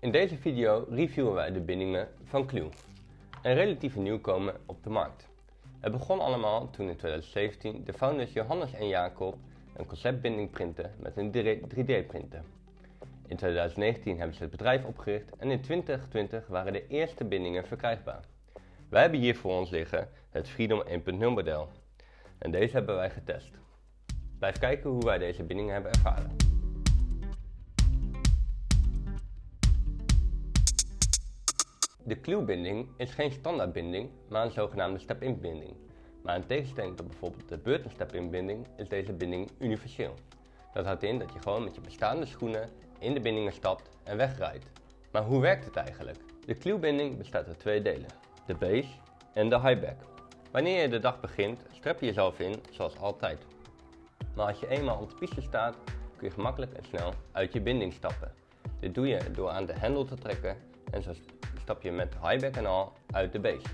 In deze video reviewen wij de bindingen van Clue, een relatieve nieuwkomer op de markt. Het begon allemaal toen in 2017 de founders Johannes en Jacob een conceptbinding printen met een 3D printer. In 2019 hebben ze het bedrijf opgericht en in 2020 waren de eerste bindingen verkrijgbaar. Wij hebben hier voor ons liggen het Freedom 1.0 model en deze hebben wij getest. Blijf kijken hoe wij deze bindingen hebben ervaren. De clue-binding is geen standaardbinding, maar een zogenaamde step-in binding. Maar in tegenstelling tot bijvoorbeeld de Burton step-in binding is deze binding universeel. Dat houdt in dat je gewoon met je bestaande schoenen in de bindingen stapt en wegrijdt. Maar hoe werkt het eigenlijk? De clue-binding bestaat uit twee delen, de base en de highback. Wanneer je de dag begint, strep je jezelf in zoals altijd. Maar als je eenmaal op de piste staat, kun je gemakkelijk en snel uit je binding stappen. Dit doe je door aan de hendel te trekken en zo stap je met highback en al uit de base.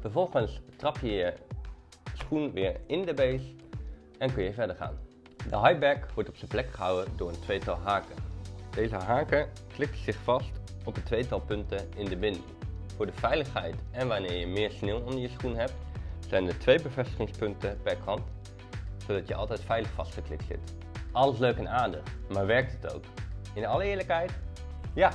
Vervolgens trap je je schoen weer in de base en kun je verder gaan. De highback wordt op zijn plek gehouden door een tweetal haken. Deze haken klikken zich vast op een tweetal punten in de binding. Voor de veiligheid en wanneer je meer sneeuw onder je schoen hebt, zijn er twee bevestigingspunten per kant, zodat je altijd veilig vastgeklikt zit. Alles leuk en aardig, maar werkt het ook? In alle eerlijkheid, ja,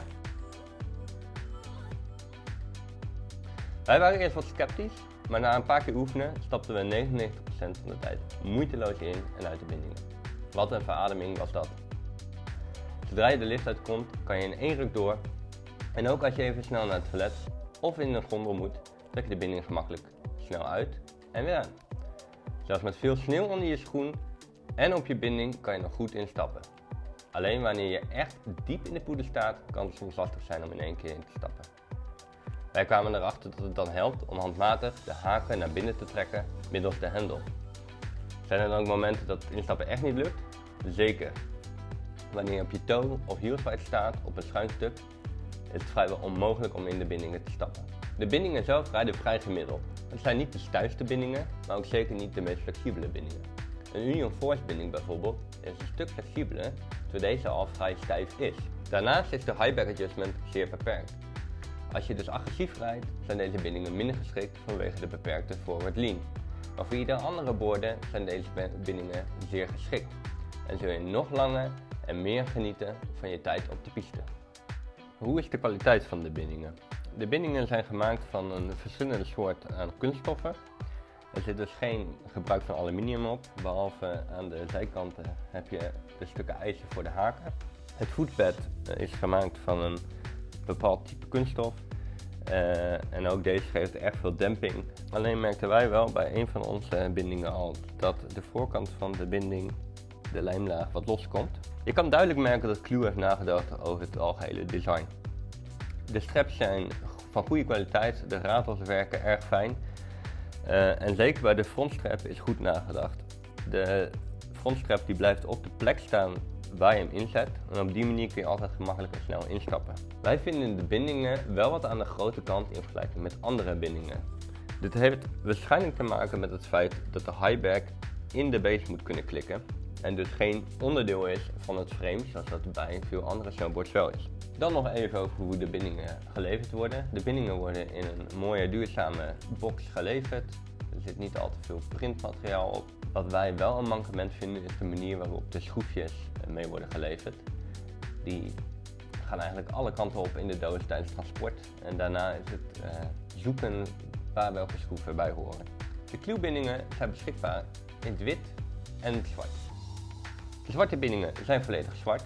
Wij waren eerst wat sceptisch, maar na een paar keer oefenen stapten we 99% van de tijd moeiteloos in en uit de bindingen. Wat een verademing was dat. Zodra je de lift uitkomt, kan je in één ruk door en ook als je even snel naar het toilet of in een gondel moet, trek je de binding gemakkelijk snel uit en weer aan. Zelfs met veel sneeuw onder je schoen en op je binding kan je nog goed instappen. Alleen wanneer je echt diep in de poeder staat, kan het soms lastig zijn om in één keer in te stappen. Wij kwamen erachter dat het dan helpt om handmatig de haken naar binnen te trekken middels de hendel. Zijn er dan ook momenten dat het instappen echt niet lukt? Zeker. Wanneer je op je toe of hielswijd staat op een schuin stuk, is het vrijwel onmogelijk om in de bindingen te stappen. De bindingen zelf rijden vrij gemiddeld. Het zijn niet de stijfste bindingen, maar ook zeker niet de meest flexibele bindingen. Een Union Force binding bijvoorbeeld is een stuk flexibeler, terwijl deze al vrij stijf is. Daarnaast is de high back adjustment zeer beperkt. Als je dus agressief rijdt, zijn deze bindingen minder geschikt vanwege de beperkte forward lean. Maar voor iedere andere borden zijn deze bindingen zeer geschikt en zul je nog langer en meer genieten van je tijd op de piste. Hoe is de kwaliteit van de bindingen? De bindingen zijn gemaakt van een verschillende soort aan kunststoffen. Er zit dus geen gebruik van aluminium op, behalve aan de zijkanten heb je de stukken ijzer voor de haken. Het voetbed is gemaakt van een bepaald type kunststof. Uh, en ook deze geeft erg veel demping. Alleen merkten wij wel bij een van onze bindingen al dat de voorkant van de binding, de lijmlaag, wat loskomt. Je kan duidelijk merken dat Clue heeft nagedacht over het algehele design. De straps zijn van goede kwaliteit, de ratels werken erg fijn. Uh, en zeker bij de frontstrap is goed nagedacht. De frontstrap die blijft op de plek staan je hem inzet en op die manier kun je altijd gemakkelijk en snel instappen. Wij vinden de bindingen wel wat aan de grote kant in vergelijking met andere bindingen. Dit heeft waarschijnlijk te maken met het feit dat de highback in de base moet kunnen klikken en dus geen onderdeel is van het frame zoals dat bij veel andere snowboards wel is. Dan nog even over hoe de bindingen geleverd worden. De bindingen worden in een mooie duurzame box geleverd. Er zit niet al te veel printmateriaal op. Wat wij wel een mankement vinden is de manier waarop de schroefjes mee worden geleverd. Die gaan eigenlijk alle kanten op in de doos tijdens transport. En daarna is het uh, zoeken waar welke schroeven bij horen. De kluwbindingen zijn beschikbaar in het wit en het zwart. De zwarte bindingen zijn volledig zwart.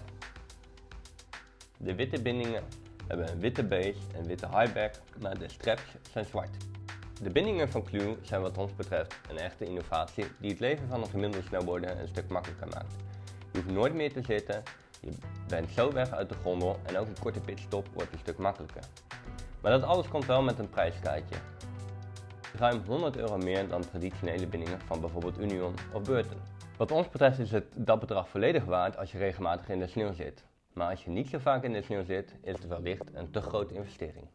De witte bindingen hebben een witte base en witte highback, maar de straps zijn zwart. De bindingen van Clue zijn wat ons betreft een echte innovatie die het leven van een gemiddelde snowboarder een stuk makkelijker maakt. Je hoeft nooit meer te zitten, je bent zo weg uit de gondel en ook een korte pitstop wordt een stuk makkelijker. Maar dat alles komt wel met een prijskaartje. Ruim 100 euro meer dan traditionele bindingen van bijvoorbeeld Union of Burton. Wat ons betreft is het dat bedrag volledig waard als je regelmatig in de sneeuw zit. Maar als je niet zo vaak in de sneeuw zit, is het wellicht een te grote investering.